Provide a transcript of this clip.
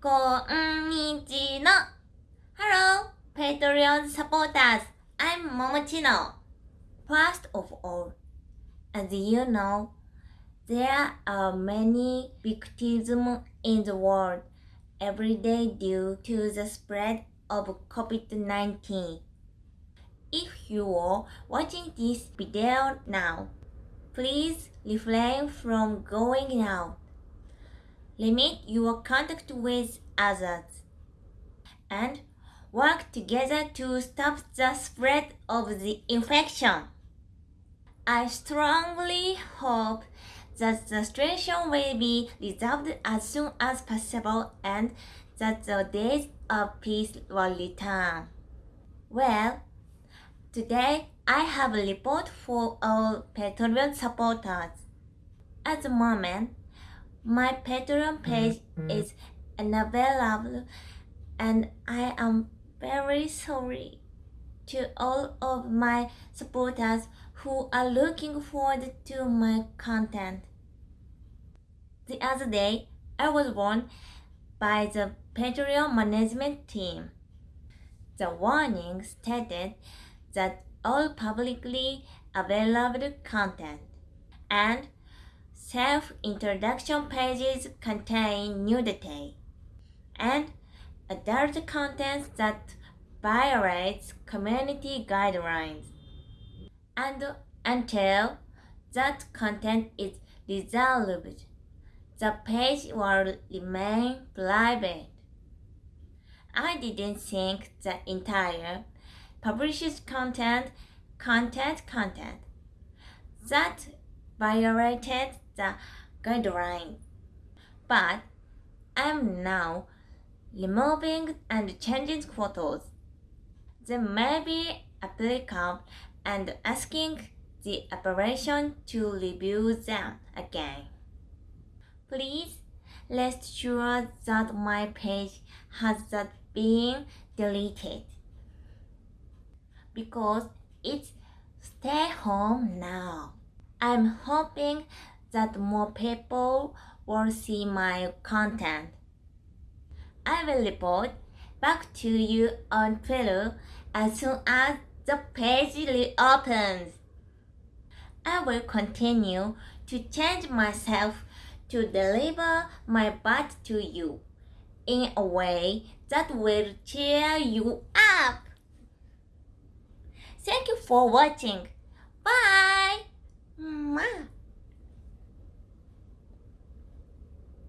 konnichiwa. Hello, Patreon supporters. I'm Momochino. First of all, as you know, there are many victims in the world every day due to the spread of COVID-19. If you are watching this video now, please refrain from going out. Limit your contact with others and work together to stop the spread of the infection. I strongly hope that the situation will be resolved as soon as possible and that the days of peace will return. Well, today I have a report for all Patreon supporters. At the moment, my Patreon mm, page mm. is unavailable and I am very sorry to all of my supporters who are looking forward to my content. The other day, I was warned by the Patreon management team. The warning stated that all publicly available content and self-introduction pages contain nudity and adult content that violates community guidelines. And until that content is resolved, the page will remain private. I didn't think the entire published content, content, content that violated the guideline. But I'm now removing and changing photos. They may be applicable and asking the operation to review them again. Please rest sure that my page has not been deleted because it's stay home now. I'm hoping that more people will see my content. I will report back to you on Twitter as soon as the page reopens. I will continue to change myself to deliver my butt to you in a way that will cheer you up. Thank you for watching. Bye.